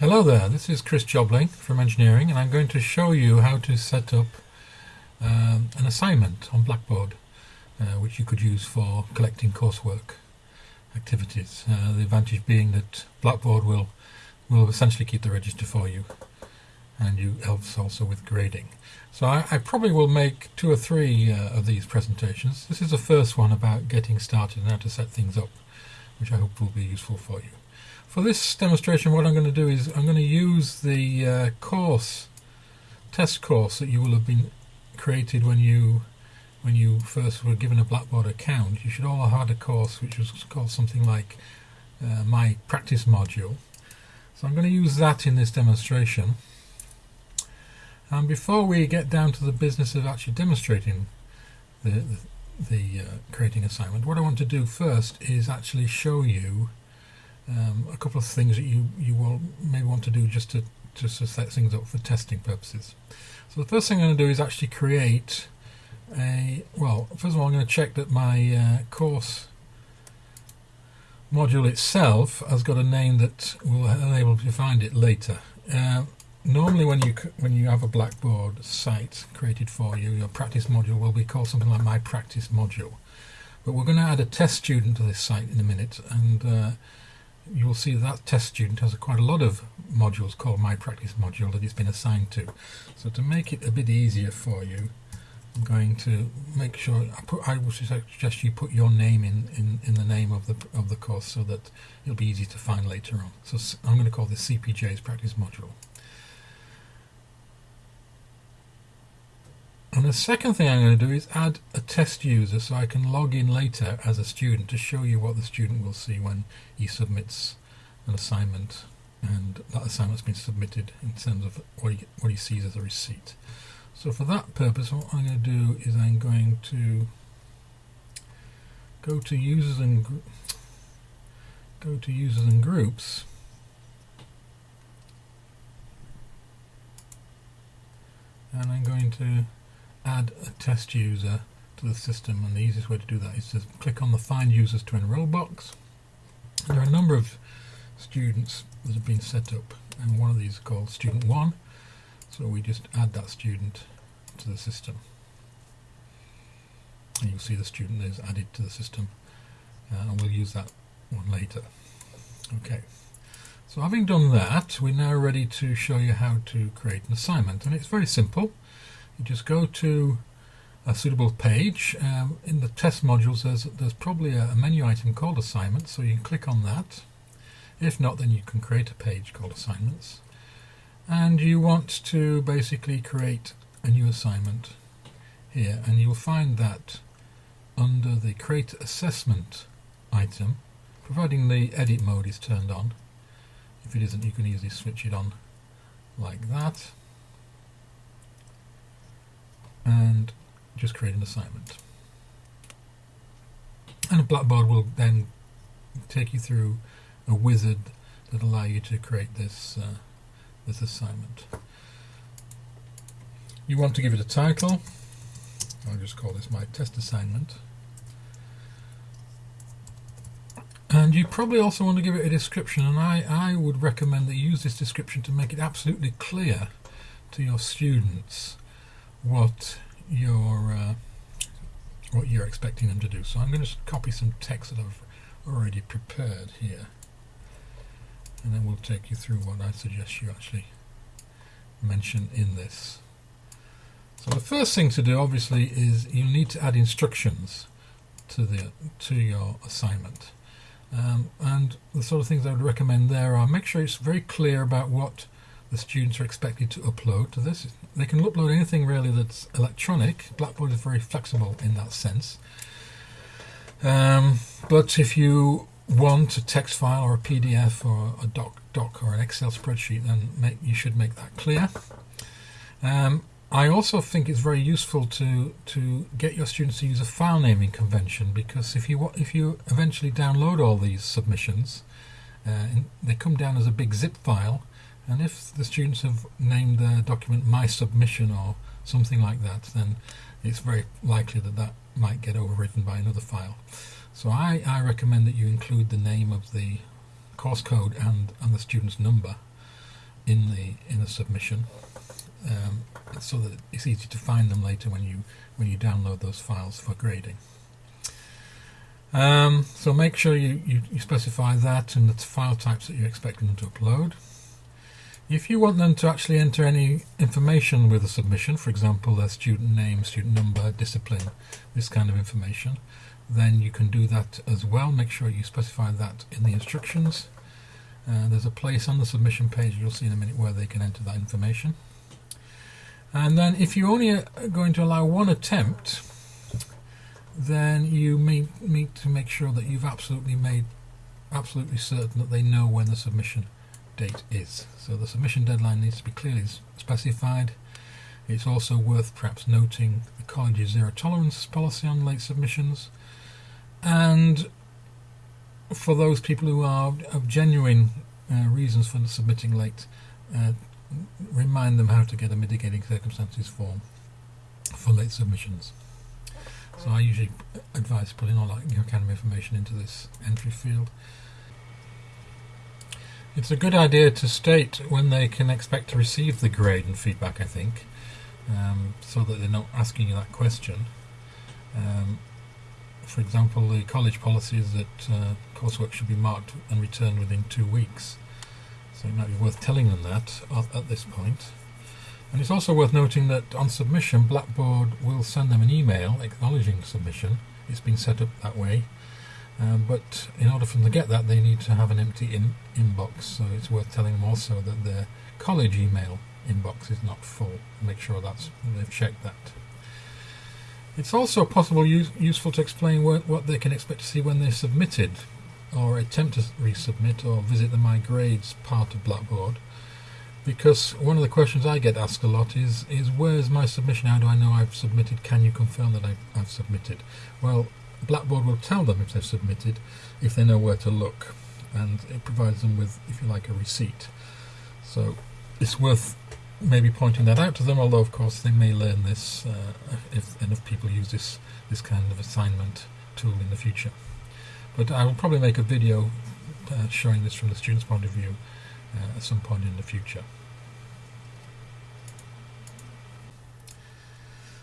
Hello there, this is Chris Jobling from Engineering and I'm going to show you how to set up um, an assignment on Blackboard uh, which you could use for collecting coursework activities. Uh, the advantage being that Blackboard will will essentially keep the register for you and you helps also with grading. So I, I probably will make two or three uh, of these presentations. This is the first one about getting started and how to set things up which I hope will be useful for you. For this demonstration what I'm going to do is I'm going to use the uh, course, test course that you will have been created when you when you first were given a Blackboard account. You should all have had a course which was called something like uh, My Practice Module. So I'm going to use that in this demonstration. And before we get down to the business of actually demonstrating the, the, the uh, creating assignment, what I want to do first is actually show you um, a couple of things that you you will maybe want to do just to just to set things up for testing purposes. So the first thing I'm going to do is actually create a well. First of all, I'm going to check that my uh, course module itself has got a name that will enable me to find it later. Uh, normally, when you when you have a Blackboard site created for you, your practice module will be called something like My Practice Module. But we're going to add a test student to this site in a minute, and uh, you will see that test student has quite a lot of modules called My Practice module that it's been assigned to. So to make it a bit easier for you, I'm going to make sure I put I would suggest you put your name in, in, in the name of the of the course so that it'll be easy to find later on. So I'm going to call this CPJ's practice module. And the second thing I'm going to do is add a test user so I can log in later as a student to show you what the student will see when he submits an assignment and that assignment's been submitted in terms of what he, what he sees as a receipt. So for that purpose what I'm going to do is I'm going to go to users and go to users and groups and I'm going to add a test user to the system and the easiest way to do that is to click on the find users to enroll box. There are a number of students that have been set up and one of these is called student 1 so we just add that student to the system. And you'll see the student is added to the system uh, and we'll use that one later. Okay. So having done that we're now ready to show you how to create an assignment and it's very simple you just go to a suitable page. Um, in the test modules there's, there's probably a, a menu item called assignments so you can click on that. If not then you can create a page called assignments and you want to basically create a new assignment here and you'll find that under the create assessment item providing the edit mode is turned on if it isn't you can easily switch it on like that and just create an assignment. And Blackboard will then take you through a wizard that allow you to create this uh, this assignment. You want to give it a title. I'll just call this my test assignment. And you probably also want to give it a description and I, I would recommend that you use this description to make it absolutely clear to your students what you're uh, what you're expecting them to do. So I'm going to copy some text that I've already prepared here and then we'll take you through what I suggest you actually mention in this. So the first thing to do obviously is you need to add instructions to the to your assignment um, and the sort of things I would recommend there are make sure it's very clear about what the students are expected to upload to this. They can upload anything really that's electronic. Blackboard is very flexible in that sense. Um, but if you want a text file or a PDF or a doc, doc or an Excel spreadsheet, then make, you should make that clear. Um, I also think it's very useful to to get your students to use a file naming convention because if you if you eventually download all these submissions, uh, they come down as a big zip file and if the students have named their document my submission or something like that then it's very likely that that might get overwritten by another file so I, I recommend that you include the name of the course code and, and the student's number in the in the submission, um, so that it's easy to find them later when you when you download those files for grading. Um, so make sure you, you, you, specify that and the file types that you're expecting them to upload. If you want them to actually enter any information with a submission, for example, their student name, student number, discipline, this kind of information, then you can do that as well. Make sure you specify that in the instructions. Uh, there's a place on the submission page you'll see in a minute where they can enter that information. And then if you're only going to allow one attempt, then you may need to make sure that you've absolutely made absolutely certain that they know when the submission date is. So the submission deadline needs to be clearly specified. It's also worth perhaps noting the college's zero tolerance policy on late submissions. And for those people who are of genuine uh, reasons for submitting late, uh, remind them how to get a mitigating circumstances form for late submissions. So I usually advise putting all that your academy information into this entry field. It's a good idea to state when they can expect to receive the grade and feedback, I think, um, so that they're not asking you that question. Um, for example, the college policy is that uh, coursework should be marked and returned within two weeks. So it might be worth telling them that at, at this point. And it's also worth noting that on submission, Blackboard will send them an email acknowledging submission. It's been set up that way. Um, but in order for them to get that, they need to have an empty in inbox. So it's worth telling them also that their college email inbox is not full. Make sure that's they've checked that. It's also possible use, useful to explain what, what they can expect to see when they're submitted, or attempt to resubmit, or visit the My Grades part of Blackboard because one of the questions I get asked a lot is is where's my submission? How do I know I've submitted? Can you confirm that I've, I've submitted? Well, Blackboard will tell them if they've submitted, if they know where to look, and it provides them with, if you like, a receipt. So it's worth maybe pointing that out to them. Although, of course, they may learn this uh, if enough people use this this kind of assignment tool in the future. But I will probably make a video uh, showing this from the student's point of view uh, at some point in the future.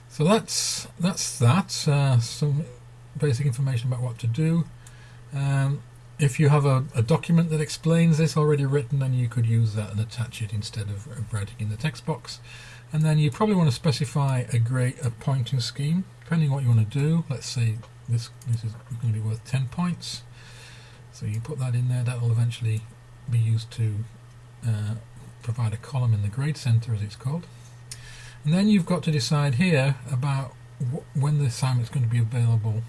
So that's that's that. Uh, some basic information about what to do. Um, if you have a, a, document that explains this already written, then you could use that and attach it instead of, writing in the text box. And then you probably want to specify a great a pointing scheme, depending on what you want to do. Let's say this this is going to be worth 10 points. So you put that in there. That will eventually be used to uh, provide a column in the grade center, as it's called. And then you've got to decide here about when the assignment is going to be available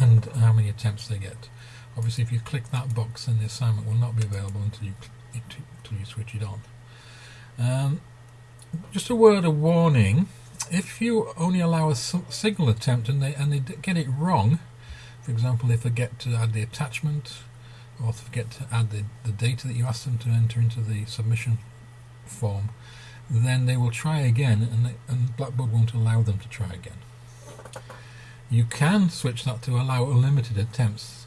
and how many attempts they get. Obviously, if you click that box, then the assignment will not be available until you until you switch it on. Um, just a word of warning: if you only allow a single attempt and they and they get it wrong, for example, they get to add the attachment or forget to add the, the data that you asked them to enter into the submission form, then they will try again and, they, and Blackboard won't allow them to try again. You can switch that to allow unlimited attempts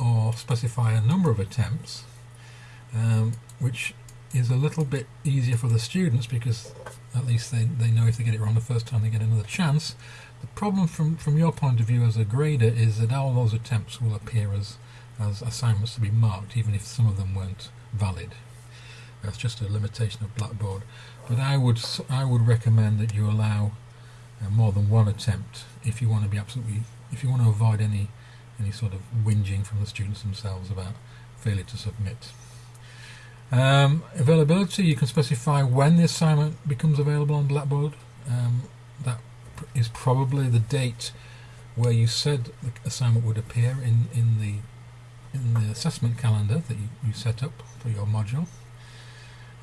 or specify a number of attempts, um, which is a little bit easier for the students because at least they, they know if they get it wrong the first time they get another chance. The problem from, from your point of view as a grader is that all those attempts will appear as, as assignments to be marked even if some of them weren't valid. That's just a limitation of Blackboard. But I would I would recommend that you allow more than one attempt if you want to be absolutely if you want to avoid any any sort of whinging from the students themselves about failure to submit. Um, availability, you can specify when the assignment becomes available on Blackboard. Um, that is probably the date where you said the assignment would appear in, in the in the assessment calendar that you, you set up for your module.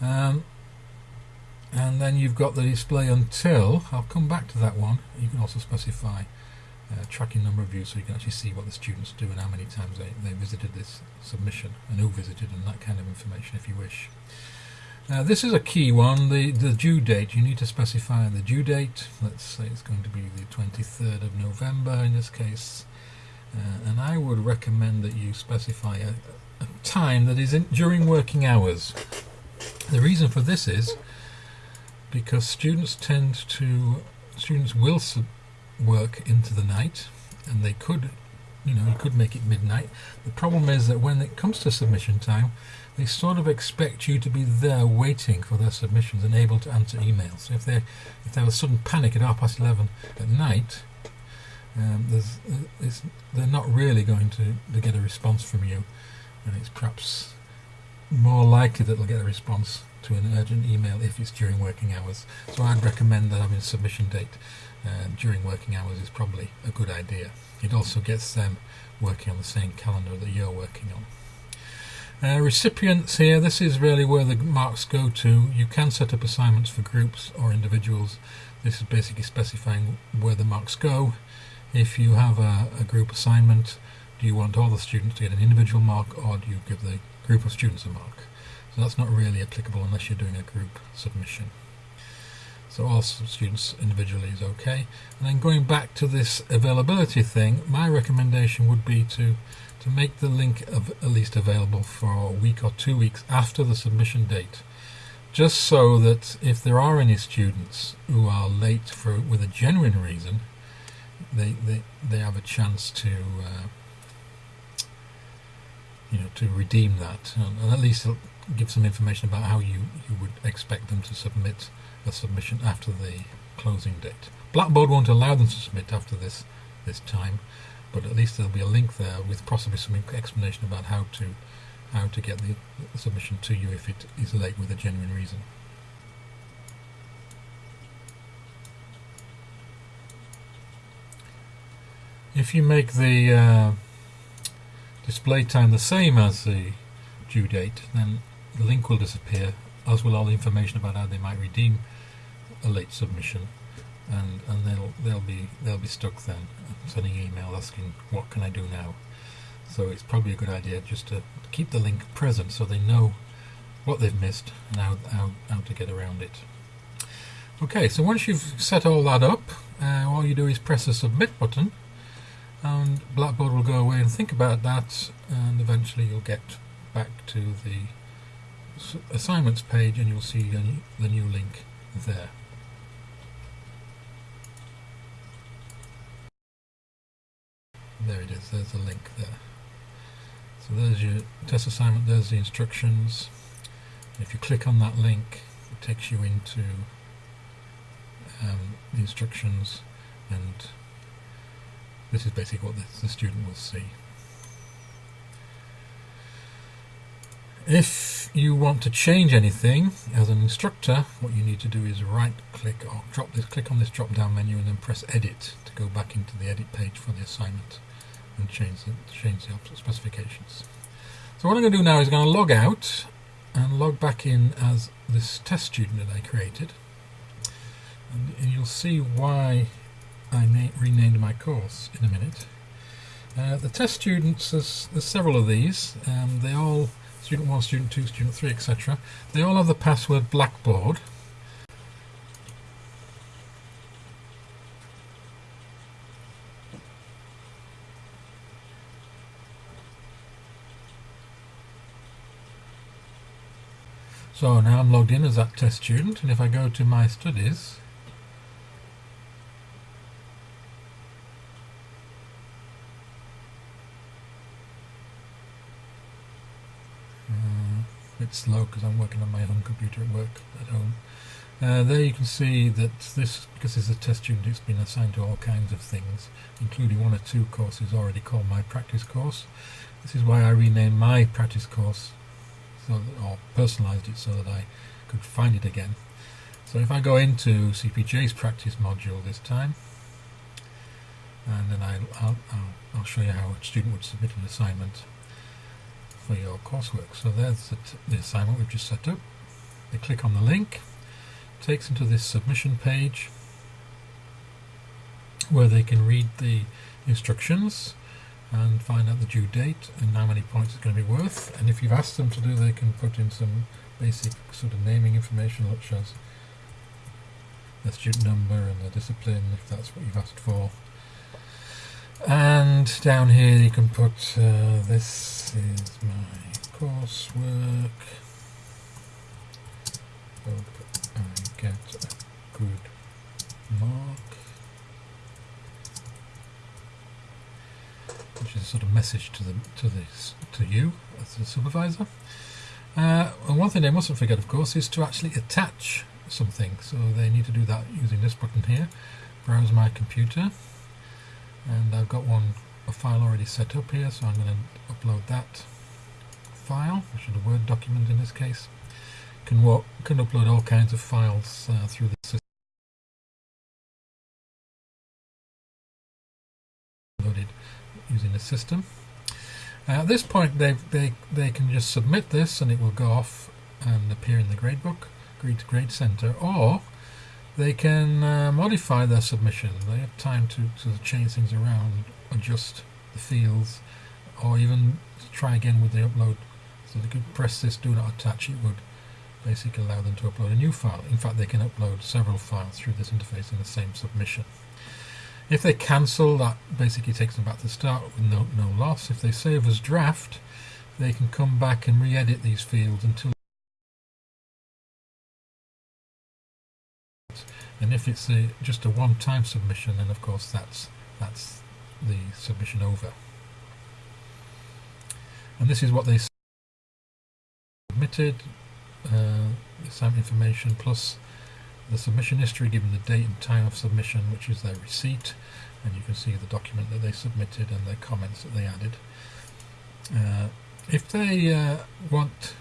Um, and then you've got the display until, I'll come back to that one, you can also specify uh, tracking number of views so you can actually see what the students do and how many times they, they visited this submission and who visited and that kind of information if you wish. now this is a key one, the, the due date. You need to specify the due date. Let's say it's going to be the 23rd of November in this case. Uh, and I would recommend that you specify a, a time that is in, during working hours. The reason for this is because students tend to students will work into the night and they could you know could make it midnight. The problem is that when it comes to submission time they sort of expect you to be there waiting for their submissions and able to answer emails. So if they if they have a sudden panic at half past 11 at night um, there's, they're not really going to, to get a response from you and it's perhaps more likely that they'll get a response to an urgent email if it's during working hours. So I'd recommend that having a submission date uh, during working hours is probably a good idea. It also gets them working on the same calendar that you're working on. Uh, recipients here, this is really where the marks go to. You can set up assignments for groups or individuals. This is basically specifying where the marks go. If you have a, a group assignment, do you want all the students to get an individual mark or do you give the group of students a mark? So that's not really applicable unless you're doing a group submission. So all students individually is okay. And then going back to this availability thing, my recommendation would be to to make the link of at least available for a week or two weeks after the submission date. Just so that if there are any students who are late for with a genuine reason, they they, they have a chance to uh, you know to redeem that and, and at least give some information about how you, you would expect them to submit a submission after the closing date. Blackboard won't allow them to submit after this this time, but at least there'll be a link there with possibly some explanation about how to how to get the, the submission to you if it is late with a genuine reason. If you make the uh, display time the same as the due date, then the link will disappear, as will all the information about how they might redeem a late submission, and and they'll they'll be they'll be stuck then sending email asking what can I do now. So it's probably a good idea just to keep the link present so they know what they've missed and how how, how to get around it. Okay, so once you've set all that up, uh, all you do is press the submit button and Blackboard will go away and think about that and eventually you'll get back to the assignments page and you'll see the new link there. There it is, there's the link there. So there's your test assignment, there's the instructions. If you click on that link, it takes you into um, the instructions and this is basically what the, the student will see. If you want to change anything as an instructor, what you need to do is right click or drop this, click on this drop down menu and then press edit to go back into the edit page for the assignment and change the, change the specifications. So what I'm going to do now is going to log out and log back in as this test student that I created. And, and you'll see why I renamed my course in a minute. Uh, the test students, there's, there's several of these. Um, they all student 1, student 2, student 3, etc. They all have the password Blackboard. So now I'm logged in as that test student and if I go to my studies bit slow because I'm working on my home computer at work at home. Uh, there you can see that this, because it's a test student, it's been assigned to all kinds of things, including one or two courses already called my practice course. This is why I renamed my practice course, so that, or personalised it so that I could find it again. So if I go into CPJ's practice module this time, and then I, will I'll show you how a student would submit an assignment for your coursework. So there's the, the assignment we've just set up. They click on the link, takes them to this submission page where they can read the instructions and find out the due date and how many points it's going to be worth. And if you've asked them to do, they can put in some basic sort of naming information such as the student number and the discipline if that's what you've asked for and down here you can put uh, this is my coursework hope I get a good mark. Which is a sort of message to the to this to you as the supervisor. Uh, and one thing they mustn't forget, of course, is to actually attach something. So they need to do that using this button here. Browse my computer, and I've got one a file already set up here, so I'm going to upload that file, which is a Word document in this case. Can work, can upload all kinds of files uh, through the system. Loaded using the system. Uh, at this point, they they they can just submit this, and it will go off and appear in the gradebook, grade grade center, or they can uh, modify their submission. They have time to, to change things around, adjust the fields, or even try again with the upload. So they could press this do not attach, it would basically allow them to upload a new file. In fact, they can upload several files through this interface in the same submission. If they cancel, that basically takes them back to the start with no, no loss. If they save as draft, they can come back and re-edit these fields until and if it's a, just a one-time submission then of course that's that's the submission over. And this is what they submitted uh, some information plus the submission history given the date and time of submission which is their receipt. And you can see the document that they submitted and the comments that they added. Uh, if they uh, want